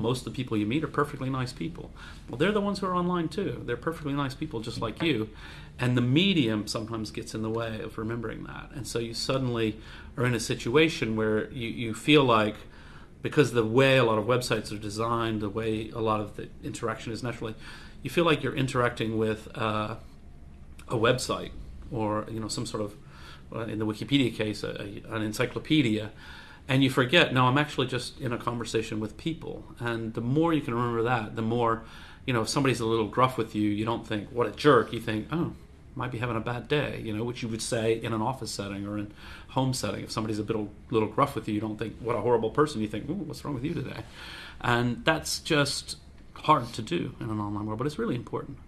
most of the people you meet are perfectly nice people. Well, they're the ones who are online too. They're perfectly nice people just like you. And the medium sometimes gets in the way of remembering that. And so you suddenly are in a situation where you, you feel like, because the way a lot of websites are designed, the way a lot of the interaction is naturally, you feel like you're interacting with uh, a website or you know some sort of, uh, in the Wikipedia case, a, a, an encyclopedia and you forget no i'm actually just in a conversation with people. And the more you can remember that the more you know if somebody's a little gruff with you you don't think what a jerk you think oh might be having a bad day you know which you would say in an office setting or in home setting. If somebody's a bit little gruff with you you don't think what a horrible person you think ooh, what's wrong with you today? And that's just hard to do in an online world but it's really important